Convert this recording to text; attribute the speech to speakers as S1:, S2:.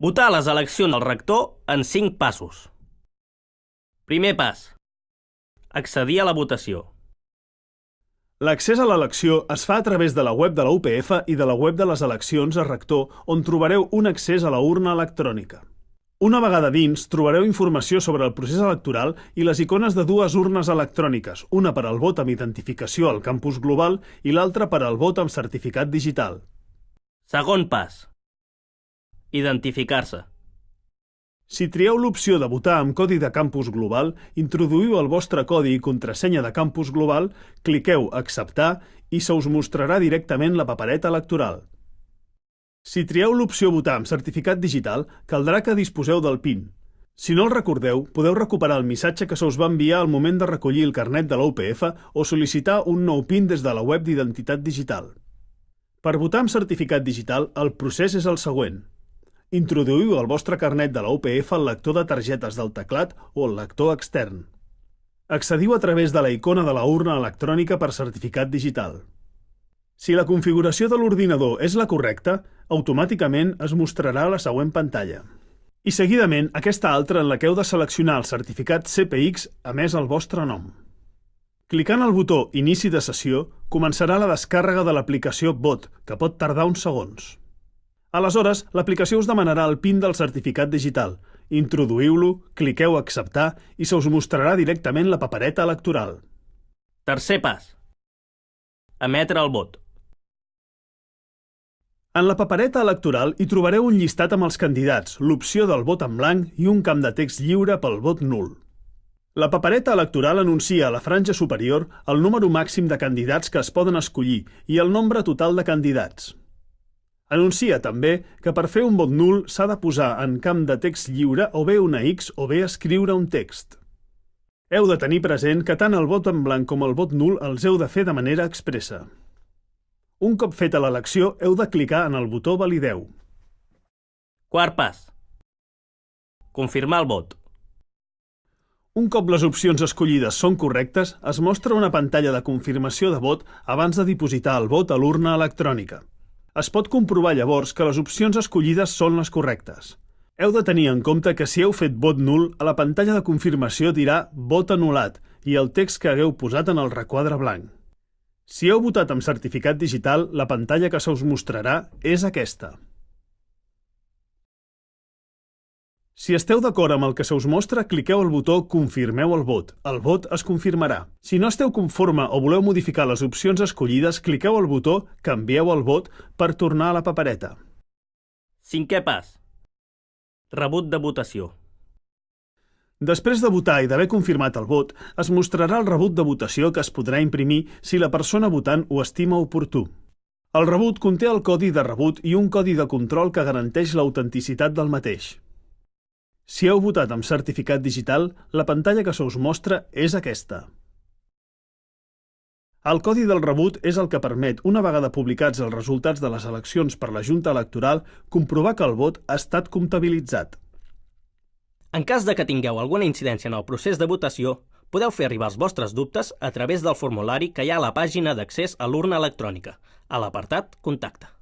S1: Votar les eleccions del rector en 5 passos. Primer pas. Accedir a la votació.
S2: L'accés a l'elecció es fa a través de la web de la UPF i de la web de les eleccions a rector, on trobareu un accés a la urna electrònica. Una vegada dins, trobareu informació sobre el procés electoral i les icones de dues urnes electròniques, una per al vot amb identificació al campus global i l'altra per al vot amb certificat digital.
S1: Segon pas. Identificar-se.
S2: Si trieu l'opció de votar amb codi de campus global, introduïu el vostre codi i contrasenya de campus global, cliqueu Acceptar i se us mostrarà directament la papereta electoral. Si trieu l'opció Votar amb certificat digital, caldrà que disposeu del PIN. Si no el recordeu, podeu recuperar el missatge que se us va enviar al moment de recollir el carnet de la UPF o sol·licitar un nou PIN des de la web d'identitat digital. Per votar amb certificat digital, el procés és el següent. Introduïu el vostre carnet de la UPF al lector de targetes del teclat o al lector extern. Accediu a través de la icona de la urna electrònica per certificat digital. Si la configuració de l'ordinador és la correcta, automàticament es mostrarà la següent pantalla. I seguidament aquesta altra en la que heu de seleccionar el certificat CPX a més el vostre nom. Clicant el botó Inici de sessió, començarà la descàrrega de l'aplicació Bot, que pot tardar uns segons. Aleshores, l'aplicació us demanarà el PIN del certificat digital. Introduïu-lo, cliqueu Acceptar i se us mostrarà directament la papereta electoral.
S1: Tercer pas. Emetre el vot.
S2: En la papereta electoral hi trobareu un llistat amb els candidats, l'opció del vot en blanc i un camp de text lliure pel vot nul. La papereta electoral anuncia a la franja superior el número màxim de candidats que es poden escollir i el nombre total de candidats. Anuncia també que per fer un vot nul s'ha de posar en camp de text lliure o bé una X o bé escriure un text. Heu de tenir present que tant el vot en blanc com el vot nul els heu de fer de manera expressa. Un cop feta l'elecció, heu de clicar en el botó Valideu.
S1: Quart pas. Confirmar el vot.
S2: Un cop les opcions escollides són correctes, es mostra una pantalla de confirmació de vot abans de dipositar el vot a l'urna electrònica. Es pot comprovar llavors que les opcions escollides són les correctes. Heu de tenir en compte que si heu fet vot nul, a la pantalla de confirmació dirà vot anul·lat i el text que hagueu posat en el requadre blanc. Si heu votat amb certificat digital, la pantalla que se us mostrarà és aquesta. Si esteu d'acord amb el que se us mostra, cliqueu el botó Confirmeu el vot. El vot es confirmarà. Si no esteu conforme o voleu modificar les opcions escollides, cliqueu el botó Canvieu el vot per tornar a la papereta.
S1: Cinquè pas. Rebut de votació.
S2: Després de votar i d'haver confirmat el vot, es mostrarà el rebut de votació que es podrà imprimir si la persona votant ho estima oportú. El rebut conté el codi de rebut i un codi de control que garanteix l'autenticitat del mateix. Si heu votat amb certificat digital, la pantalla que se us mostra és aquesta. El codi del rebut és el que permet, una vegada publicats els resultats de les eleccions per la Junta Electoral, comprovar que el vot ha estat comptabilitzat.
S1: En cas de que tingueu alguna incidència en el procés de votació, podeu fer arribar els vostres dubtes a través del formulari que hi ha a la pàgina d'accés a l'urna electrònica, a l'apartat Contacte.